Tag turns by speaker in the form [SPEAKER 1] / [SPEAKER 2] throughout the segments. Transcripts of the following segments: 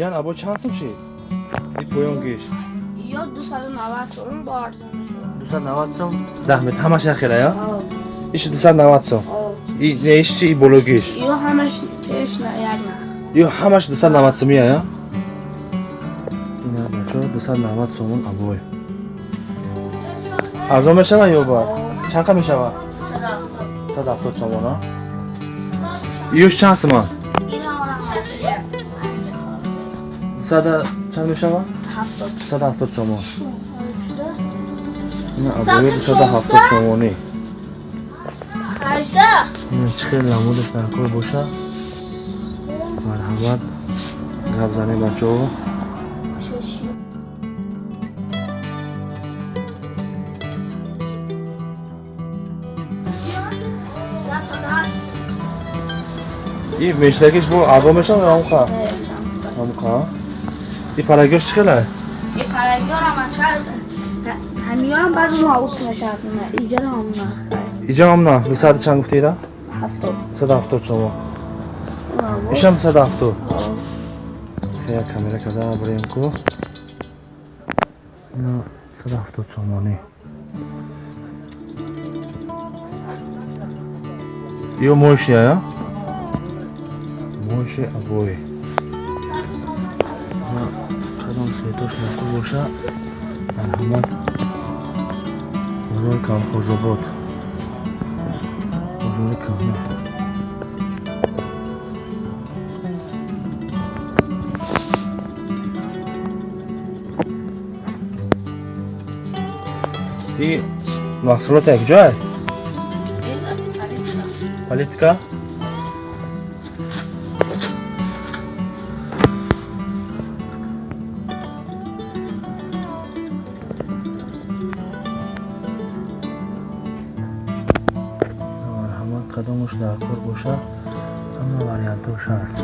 [SPEAKER 1] ҷан або чанд сум шид? И поён геш
[SPEAKER 2] ё 290 сум бо арзонаш
[SPEAKER 1] 290 сум? 10 метр ҳамаш нахира я
[SPEAKER 2] О,
[SPEAKER 1] иш 290 сум.
[SPEAKER 2] О.
[SPEAKER 1] и не иш чи и боло геш
[SPEAKER 2] ё ҳамаш на як на.
[SPEAKER 1] Ё ҳамаш 290 сум я я ина бачо 290 сумун абой? Арзон мешава ё ба чанд қа мешава? 170 сомон а? Ёш чанд сума 100 чанд мешава?
[SPEAKER 2] 70
[SPEAKER 1] 170 сомон ина абой 270 сомонӣ
[SPEAKER 2] ҳажда
[SPEAKER 1] чӣ хел намудаш дар кор боша. Марҳамат. Гап занем бачаҳо и мешлакиш бо арбо мешава ё амқа амқа и парагёш чӣ хела
[SPEAKER 2] и парагёра машад ҳамиёам баъд ма ус нашад на иҷара ам на
[SPEAKER 1] иҷа ам на дусад чанд гуфтира
[SPEAKER 2] 70
[SPEAKER 1] 170 сомо ишам 170 я камера када бурем ку ина 170 сомонӣ ё мошия я моши абои Светош наку боша марҳамат бозори камхозобод бозори каме и маҳсулот якҷоя политика қадомаш дар кор боша ҳама вариантош ҳаст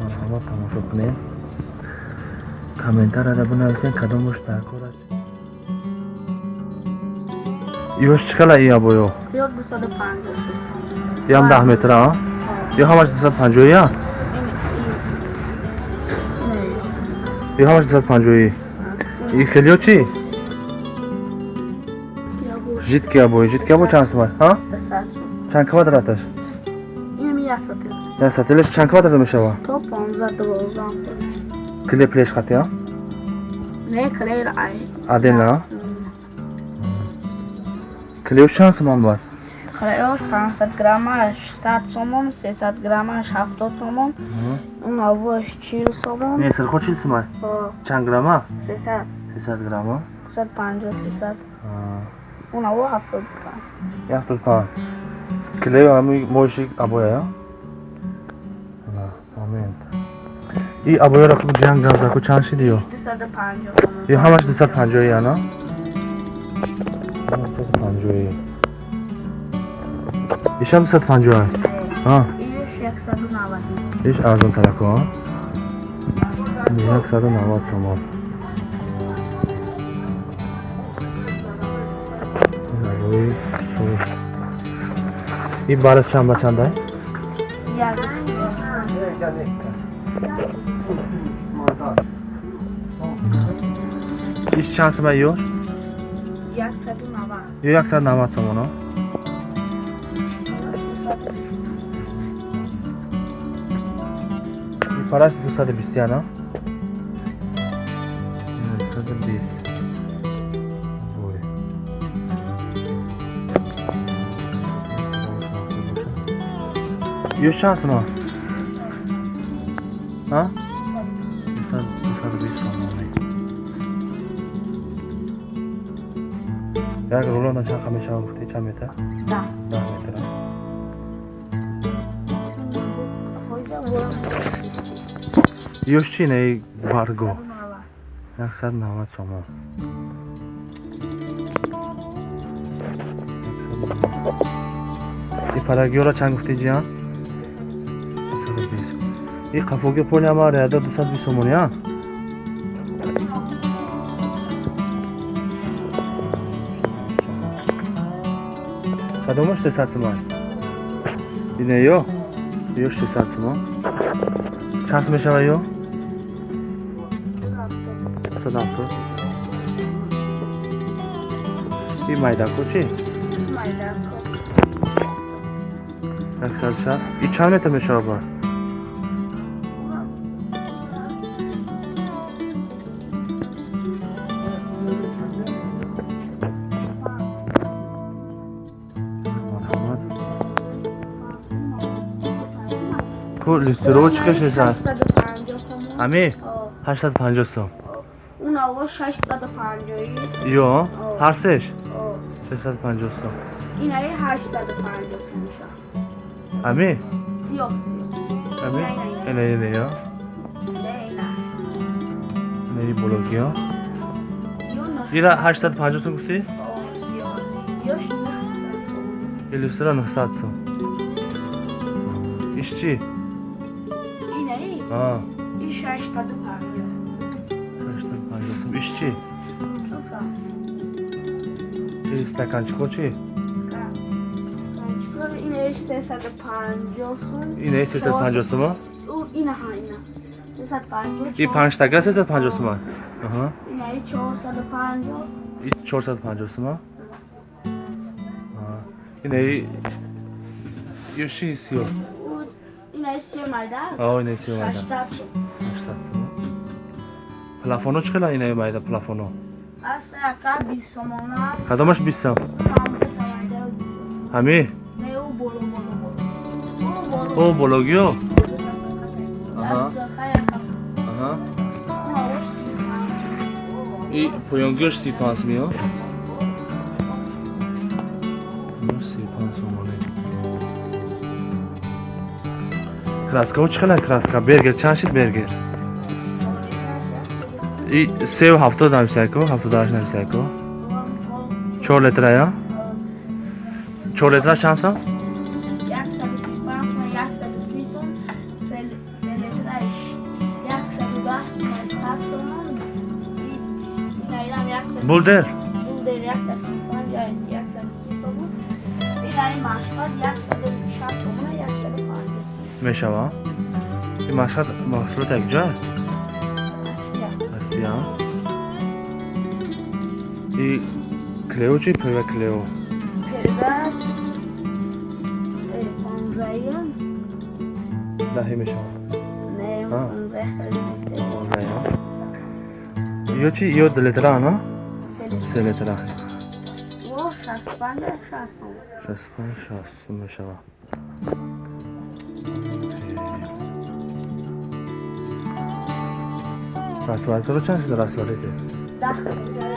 [SPEAKER 1] марҳамат тамошо кунем. Комментарияда бинависем кадомаш дар кор аст. Ёш чӣ хела и абоё?
[SPEAKER 2] Ё 250
[SPEAKER 1] ям даҳ метра а? Ё ҳамаш дусад панҷоҳия ё ҳамаш дусад панҷоҳӣ и хелиё чӣ? Житки абои житки або чанд сумай а чанд квадраташ? Я сателеш чанд квадрат мешава?
[SPEAKER 2] То 15 12
[SPEAKER 1] кле плеш хати а
[SPEAKER 2] не клейр ай.
[SPEAKER 1] Адена? Клеош чанд суман бад
[SPEAKER 2] клейрош 500 граммаш 100 сомон 300 граммаш 70 сомон он авош 40 сомон
[SPEAKER 1] не сирхо чил сумай чанд грамма
[SPEAKER 2] 300
[SPEAKER 1] сесад грамма
[SPEAKER 2] 150 300 он аво 70
[SPEAKER 1] яхтуд панҷ клео ҳами моши абоя я момент и абояро ҷанг гавзаку чанд шиди ё
[SPEAKER 2] 250
[SPEAKER 1] ё ҳамаш дусад панҷоҳи
[SPEAKER 2] 750 Ha.
[SPEAKER 1] Ish 100 talaqa. 290 somon. И барыс чамба чандай? Иш чансыма ёш?
[SPEAKER 2] 290.
[SPEAKER 1] 290 сомон. Навад сомоно и параш дусаду бистӣ ана дусаду бист Ой. ёш чанд сума а дусад- дусаду бист ёш чӣ не барго? Яксад навад сомон и парагиёра чанд гуфтӣ ҷиан и қафоги поли ама реада дусад бист сомон я кадомаш 300 сомон ине ё ё 600 сомон чанд сом мешава ё? 170 и майдаку чи?
[SPEAKER 2] Майдако.
[SPEAKER 1] 160 и чанд метр мешава бар марҳамат листировочкаш нест
[SPEAKER 2] 850 сомон
[SPEAKER 1] ҳами
[SPEAKER 2] О,
[SPEAKER 1] 850 сом.
[SPEAKER 2] Унава 650
[SPEAKER 1] ё ҳар сеш
[SPEAKER 2] О,
[SPEAKER 1] 650 сом.
[SPEAKER 2] Инаи 850 сом меша
[SPEAKER 1] ҳами
[SPEAKER 2] сиёҳ
[SPEAKER 1] ҳами
[SPEAKER 2] Не, не, не.
[SPEAKER 1] ине ине ё
[SPEAKER 2] не ина
[SPEAKER 1] инаи блоги ё
[SPEAKER 2] ё на
[SPEAKER 1] ира 850 сом гуфтӣ?
[SPEAKER 2] О, сиёҳ ё 850 сом
[SPEAKER 1] иллюстра 900 сом иш чи
[SPEAKER 2] инаи
[SPEAKER 1] а
[SPEAKER 2] и 650
[SPEAKER 1] 850 сом иш чи
[SPEAKER 2] Слуша,
[SPEAKER 1] и стаканчико чи
[SPEAKER 2] Канчко инаи 350 сом
[SPEAKER 1] инаи 350 сом
[SPEAKER 2] У, ина ҳа ина 350
[SPEAKER 1] и 5 стакан 350 сом аҳа
[SPEAKER 2] инаи 450
[SPEAKER 1] и 450 сом инаи ё чи сиё
[SPEAKER 2] У, инаи се майда
[SPEAKER 1] а инаи сиё майда
[SPEAKER 2] 800 сом
[SPEAKER 1] 800 сом плафоно чӣ хела инаи майда плафоно
[SPEAKER 2] аст яка 20 сомона
[SPEAKER 1] кадомаш 20 сом
[SPEAKER 2] тамбу тамайда
[SPEAKER 1] ҳами
[SPEAKER 2] не у боло боло боло
[SPEAKER 1] о бологи ё Аҳа.
[SPEAKER 2] Даст яка
[SPEAKER 1] аҳа
[SPEAKER 2] уна ош 35
[SPEAKER 1] и поёнгиёш 35 сом краскаҳо чӣ хела краска. Бергер. Чанд шид бергер? И севу ҳафтод намисайко ҳафтодаҳашт намисайко чор литра я чор литра чанд сом? Булдер мешава? Машҳад маҳсулот якҷоя? Россия. И клео чи? Пива клео. Мешава. Ё чи? Ё ду литра на се литра راسواله تو رو چند سال راسواله ده؟
[SPEAKER 2] ده